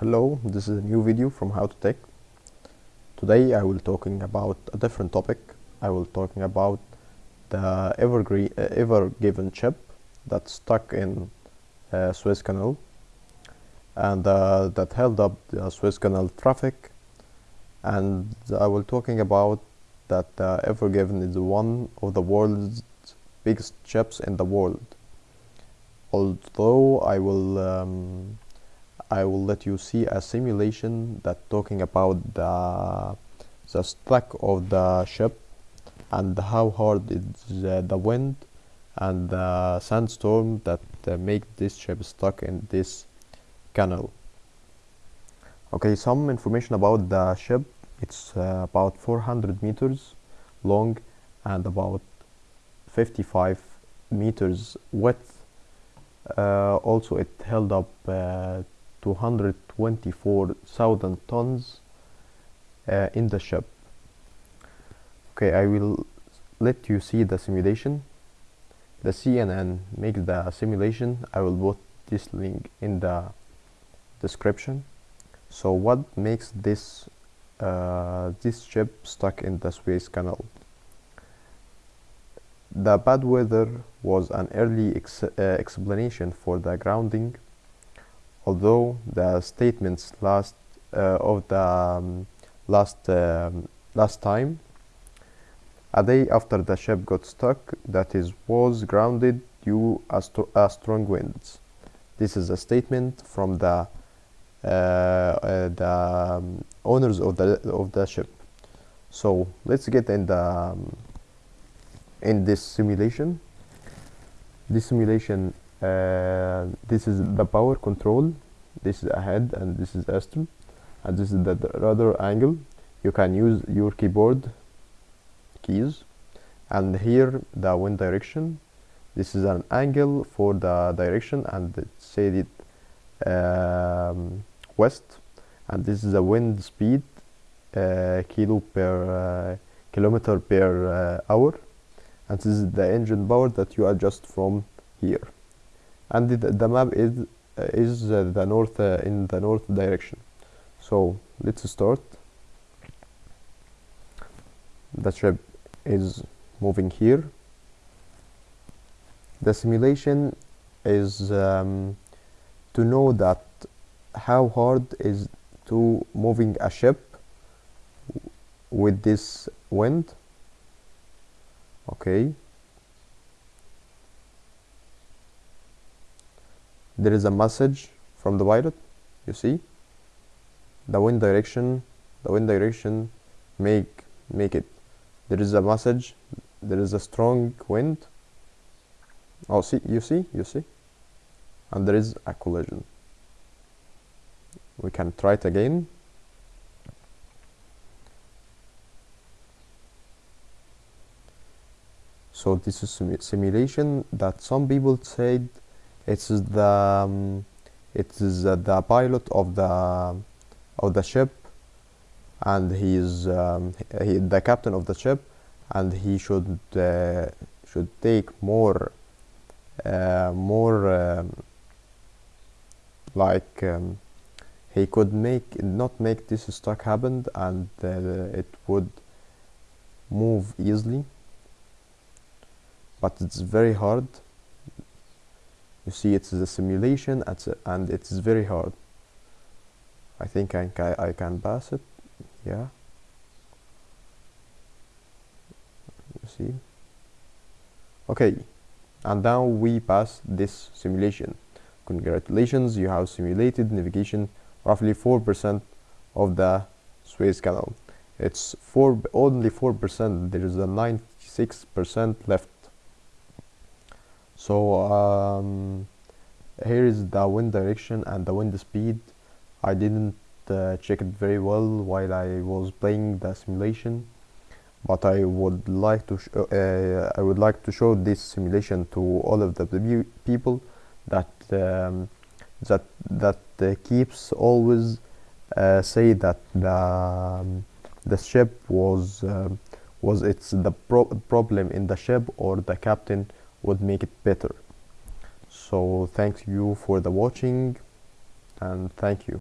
Hello, this is a new video from How to Tech. Today I will talking about a different topic. I will talking about the evergreen, uh, ever given chip that's stuck in uh, Suez Canal and uh, that held up the Suez Canal traffic. And I will talking about that uh, Ever Given is one of the world's biggest chips in the world. Although I will um, I will let you see a simulation that talking about the the stack of the ship and how hard is uh, the wind and the sandstorm that uh, make this ship stuck in this canal. Okay some information about the ship. It's uh, about 400 meters long and about 55 meters width. Uh, also it held up uh, 224,000 tons uh, in the ship. Okay I will let you see the simulation. The CNN makes the simulation. I will put this link in the description. So what makes this uh, this ship stuck in the Suez Canal? The bad weather was an early ex uh, explanation for the grounding although the statements last uh, of the um, last um, last time a day after the ship got stuck that is was grounded due a, a strong winds this is a statement from the uh, uh, the um, owners of the of the ship. So let's get in the um, in this simulation. This simulation uh, this is the power control. This is ahead and this is astern and this is the rudder angle. You can use your keyboard keys. And here the wind direction. This is an angle for the direction and it said it um, west. And this is the wind speed uh, kilo per uh, kilometer per uh, hour. And this is the engine power that you adjust from here and the, the map is is uh, the north uh, in the north direction. So let's start. The ship is moving here. The simulation is um, to know that how hard is to moving a ship with this wind. Okay there is a message from the pilot you see. The wind direction the wind direction make make it. There is a message there is a strong wind. Oh see you see you see. And there is a collision. We can try it again. So this is sim simulation that some people said it's the um, it is the pilot of the of the ship and he is um, he, the captain of the ship and he should uh, should take more uh, more um, like um, he could make not make this stuck happen and uh, it would move easily. But it's very hard you see it's a simulation and it's very hard. I think I, I can pass it. Yeah. You see? Okay. And now we pass this simulation. Congratulations. You have simulated navigation roughly 4% of the Suez Canal. It's four only 4% there is a 96% left so um, here is the wind direction and the wind speed. I didn't uh, check it very well while I was playing the simulation but I would like to uh, I would like to show this simulation to all of the people that um, that that uh, keeps always uh, say that the um, the ship was um, was it's the pro problem in the ship or the captain would make it better. So thank you for the watching and thank you